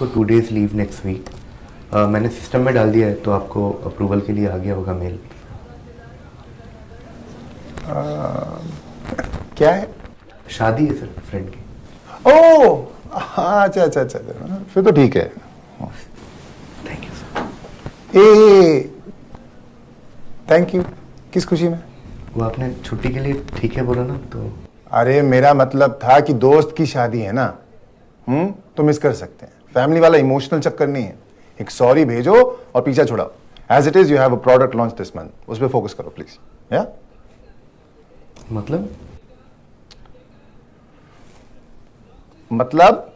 For two days leave next week मैंने system में डाल दिया है तो आपको अप्रूवल के लिए आ गया होगा मेल क्या है? शादी है सर फ्रेंड की. ओ हाँ, अच्छा अच्छा अच्छा अच्छा। फिर तो ठीक है। थैंक यू सर ए थैंक यू किस खुशी में? वो आपने छुट्टी के लिए ठीक है बोला ना तो अरे मेरा मतलब था कि दोस्त की शादी है ना? हम्म तो मिस कर सकते हैं। फैमिली वाला इमोशनल चक्कर नहीं है। एक सॉरी भेजो और पीछा छुड़ाओ। As it is you have a product launch this month उस पर फोकस करो प्लीज़ या मतलब? मतलब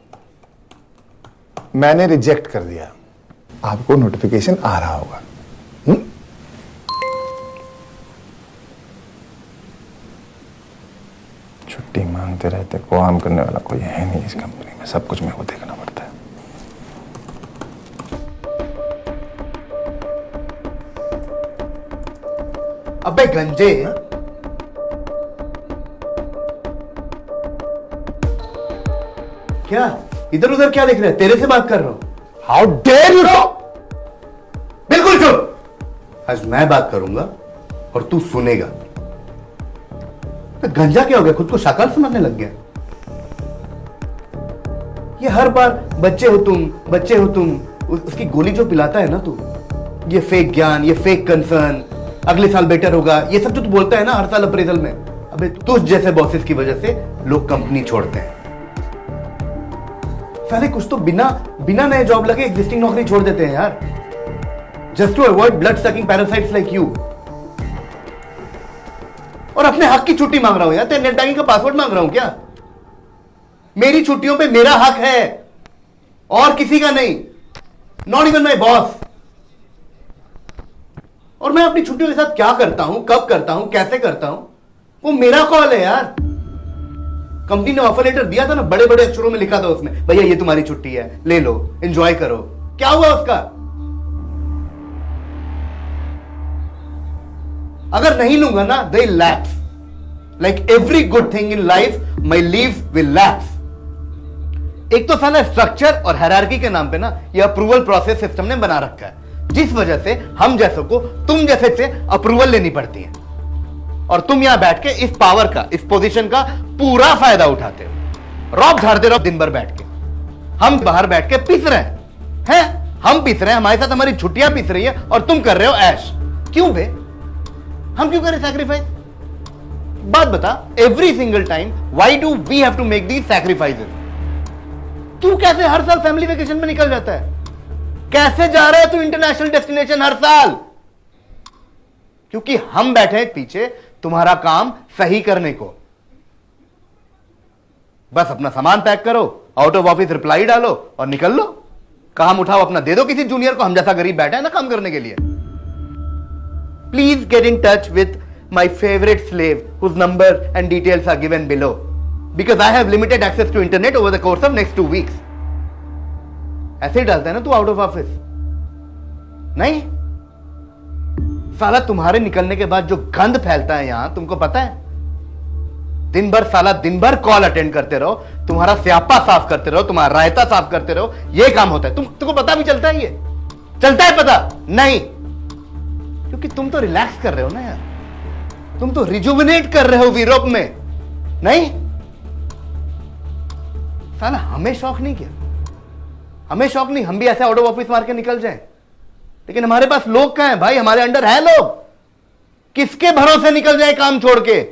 मैंने रिजेक्ट कर दिया। आपको नोटिफिकेशन आ रहा होगा? छुट्टी मांगते रहते काम करने वाला कोई है नहीं इस कंपनी में। सब कुछ मेरे को देखना अबे गंजे। क्या? इधर उधर क्या देख रहे हैं? तेरे से बात कर रहा हूँ। हाउ डेयर यू बिल्कुल चुप। आज मैं बात करूँगा और तू सुनेगा। तो गंजा क्या हो गया? खुद को शाकाल समझने लग गया। ये हर बार बच्चे हो तुम बच्चे हो तुम उसकी गोली जो पिलाता है ना तू ये फेक ज्ञान ये फेक कंसर्न अगले साल बेटर होगा। ये सब जो तू बोलता है ना, हर साल अप्रेजल में। अबे तुझ जैसे बॉसेस की वजह से लोग कंपनी छोड़ते हैं। साले, कुछ तो बिना बिना नए जॉब लगे एग्जिस्टिंग नौकरी छोड़ देते हैं यार। Just to avoid blood sucking parasites like you और अपने हक की छुट्टी मांग रहा हूँ यार, तेरे नेट बैंकिंग का पासवर्ड मांग रहा हूँ क्या? मेरी छुट्टियों पे मेरा हक है। और किसी का नहीं। नॉट इवन माई बॉस और मैं अपनी छुट्टियों के साथ क्या करता हूँ, कब करता हूँ, कैसे करता हूँ? वो मेरा कॉल है यार। कंपनी ने ऑफ़र लेटर दिया था ना बड़े बड़े अक्षरों में लिखा था उसमें, भैया, ये तुम्हारी छुट्टी है, ले लो एंजॉय करो। क्या हुआ उसका? अगर नहीं लूँगा ना दे lapse like every good thing in life my leave will lapse एक तो साला स्ट्रक्चर और हैरार्की के नाम पे ना, ये अप्रूवल प्रोसेस सिस्टम ने बना रखा है। जिस वजह से हम जैसों को तुम जैसे से अप्रूवल लेनी पड़ती है। और तुम यहाँ बैठ के इस पावर का, इस पोजीशन का पूरा फ़ायदा उठाते हो। रॉब झाड़ते रहो दिन भर बैठ के। हम बाहर बैठ के पीस रहे हैं। हैं? हम पीस रहे हैं, हमारे साथ हमारी छुट्टियाँ पीस रही है और तुम कर रहे हो ऐश। क्यों बे हम क्यों करें सैक्रिफाइस बात बता every single time why do we have to make the sacrifices तू कैसे हर साल फैमिली वेकेशन में निकल जाता है? कैसे जा रहा है तू इंटरनेशनल डेस्टिनेशन हर साल? क्योंकि हम बैठे हैं पीछे तुम्हारा काम सही करने को। बस अपना सामान पैक करो आउट ऑफ़ ऑफ़िस रिप्लाई डालो और निकल लो। काम उठाओ, अपना दे दो किसी जूनियर को, हम जैसा गरीब बैठा है ना काम करने के लिए। Please get in touch with my favourite slave whose number and details are given below because I have limited access to internet over the course of next two weeks ऐसे ही डालता है ना तू आउट ऑफ़ ऑफ़िस नहीं? साला तुम्हारे निकलने के बाद जो गंद फैलता है यहाँ, तुमको पता है? दिन भर साला दिन भर कॉल अटेंड करते रहो, तुम्हारा स्यापा साफ़ करते रहो, तुम्हारा रायता साफ़ करते रहो, ये काम होता है। तुम, तुमको पता भी चलता है ये? चलता है पता? नहीं। क्योंकि तुम तो रिलैक्स कर रहे हो ना यार। तुम तो रिजुविनेट कर रहे हो यूरोप में। नहीं? साला हमें शौक नहीं किया। हमें शौक नहीं, हम भी ऐसे आउट ऑफ़ ऑफ़िस मार के निकल जाए। लेकिन हमारे पास लोग कहाँ है? भाई, हमारे अंडर है लोग। किसके भरोसे निकल जाए काम छोड़ के?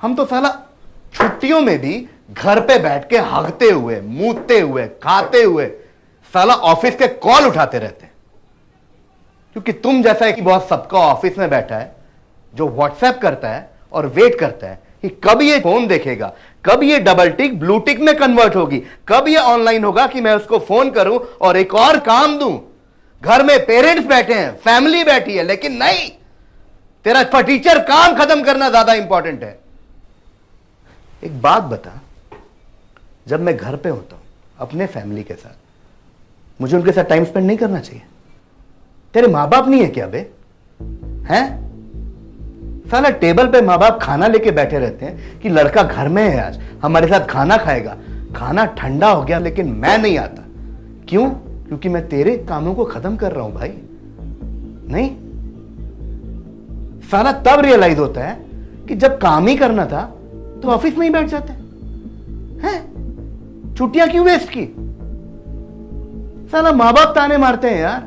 हम तो साला छुट्टियों में भी घर पे बैठ के हगते हुए मूतते हुए, खाते हुए साला ऑफ़िस के कॉल उठाते रहते हैं। क्योंकि तुम जैसा एक बहुत सबका ऑफ़िस में बैठा है, जो व्हाट्सएप करता है और वेट करता है कि कब ये फ़ोन देखेगा? कब ये डबल टिक ब्लू टिक में कन्वर्ट होगी? कब ये ऑनलाइन होगा कि मैं उसको फ़ोन करूँ और एक और काम दूँ? घर में पेरेंट्स बैठे हैं फैमिली बैठी है, लेकिन नहीं! तेरा फटीचर काम खत्म करना ज़्यादा इंपॉर्टेंट है। एक बात बता। जब मैं घर पे होता हूँ, अपने फैमिली के साथ, मुझे उनके साथ टाइम स्पेंड नहीं करना चाहिए। तेरे माँ बाप नहीं है क्या बे? हैं? साला टेबल पे माँ बाप खाना लेके बैठे रहते हैं कि लड़का घर में है आज, हमारे साथ खाना खाएगा। खाना ठंडा हो गया लेकिन मैं नहीं आता। क्यों? क्योंकि मैं तेरे कामों को खत्म कर रहा हूँ भाई। नहीं? सारा तब रियलाइज़ होता है कि जब काम ही करना था तो ऑफ़िस में ही बैठ जाते हैं। हैं? छुट्टियाँ क्यों वेस्ट की? साला माँ बाप ताने मारते हैं यार।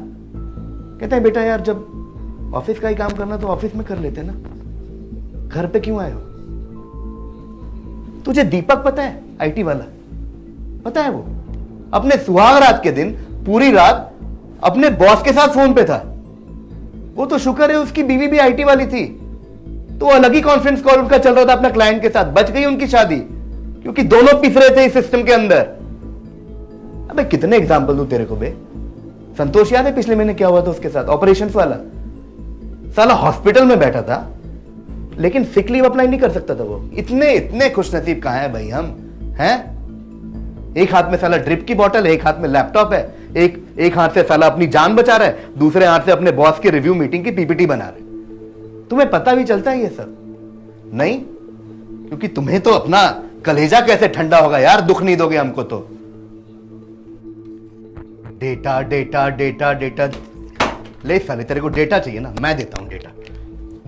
कहते हैं, बेटा यार, जब ऑफ़िस का ही काम करना तो ऑफ़िस में कर लेते ना। घर पे क्यों आए हो? तुझे दीपक पता है आईटी वाला? पता है वो? अपने सुहाग रात के दिन, पूरी रात, अपने बॉस के साथ फ़ोन पे था। वो तो शुक्र है उसकी बीवी भी आईटी वाली थी। तो अलग ही कॉन्फ्रेंस कॉल उनका चल रहा था अपना क्लाइंट के साथ। बच गई उनकी शादी, क्योंकि दोनों पिस रहे थे इस सिस्टम के अंदर। अबे, कितने एग्ज़ाम्पल दू तेरे को बे? संतोष, याद है पिछले महीने क्या हुआ था उसके साथ? ऑपरेशन वाला। साला हॉस्पिटल में बैठा था लेकिन सिक लीव अप्लाई नहीं कर सकता था वो। इतने इतने खुश नसीब कहाँ है भाई हम? हैं? एक हाथ में साला ड्रिप की बोतल है, एक हाथ में लैपटॉप है, एक एक हाथ से साला अपनी जान बचा रहा है, दूसरे हाथ से अपने बॉस की रिव्यू मीटिंग की पीपीटी बना रहे तुम्हें पता भी चलता है ये सब? नहीं? क्योंकि तुम्हें तो अपना कलेजा कैसे ठंडा होगा यार, दुख नहीं दोगे हमको तो। डेटा डेटा डेटा डेटा ले साले, तेरे को डेटा चाहिए ना, मैं देता हूँ डेटा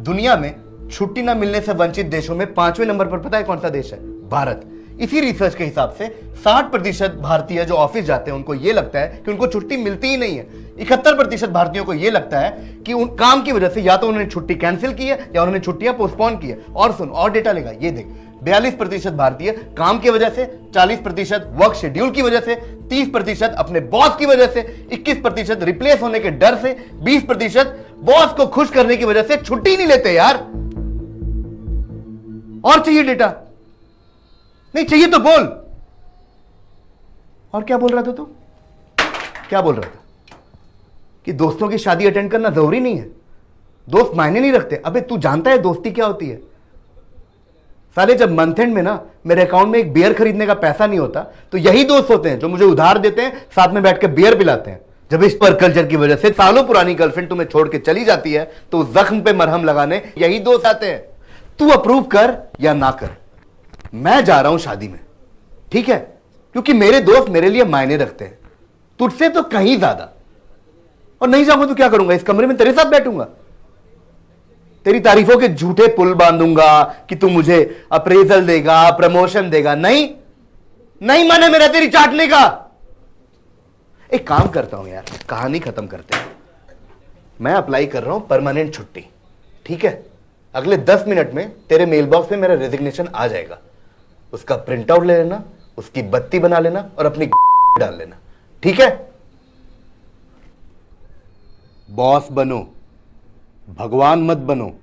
दुनिया में छुट्टी ना मिलने से वंचित देशों में पाँचवें नंबर पर पता है कौन सा देश है? भारत। इसी रिसर्च के हिसाब से 60 प्रतिशत भारतीय जो ऑफ़िस जाते हैं, उनको ये लगता है कि उनको छुट्टी मिलती ही नहीं है। इकहत्तर प्रतिशत भारतीयों को ये लगता है कि उन काम की वजह से या तो उन्होंने छुट्टी कैंसिल की है या उन्होंने छुट्टियाँ पोस्टपोन की है। और सुन, और डेटा लेगा ये देख। बयालीस प्रतिशत भारतीय काम की वजह से 40 प्रतिशत वर्क शेड्यूल की वजह से 30 प्रतिशत अपने बॉस की वजह से 21 प्रतिशत रिप्लेस होने के डर से 20 प्रतिशत बॉस को खुश करने की वजह से छुट्टी नहीं लेते यार। और चाहिए डेटा? नहीं, चाहिए तो बोल। और क्या बोल रहा था तू? क्या बोल रहा था? कि दोस्तों की शादी अटेंड करना ज़रूरी नहीं है। दोस्त मायने नहीं रखते। अबे, तू जानता है दोस्ती क्या होती है? साले, जब मंथ एंड में ना मेरे अकाउंट में एक बियर खरीदने का पैसा नहीं होता तो यही दोस्त होते हैं जो मुझे उधार देते हैं, साथ में बैठ के बियर पिलाते हैं। जब इस पर कल्चर की वजह से सालों पुरानी गर्लफ्रेंड तुम्हें छोड़ के चली जाती है तो जख्म पे मरहम लगाने यही दोस्त आते हैं। तू अप्रूव कर या ना कर। मैं जा रहा हूँ शादी में, ठीक है? क्योंकि मेरे दोस्त मेरे लिए मायने रखते हैं। तुझसे तो कहीं ज़्यादा। और नहीं जाऊँगा तो क्या करूँगा? इस कमरे में तेरे साथ बैठूँगा। तेरी तारीफों के झूठे पुल बांधूँगा कि तू मुझे अप्रेजल देगा प्रमोशन देगा। नहीं। नहीं मन मेरा तेरी चाटने का। एक काम करता हूँ यार, कहानी खत्म करते हैं। मैं अप्लाई कर रहा हूँ परमानेंट छुट्टी, ठीक है? अगले दस मिनट में तेरे मेल बॉक्स में मेरा रेजिग्नेशन आ जाएगा। उसका प्रिंट आउट ले लेना, उसकी बत्ती बना लेना और अपनी डाल लेना। ठीक है? बॉस बनो, भगवान मत बनो।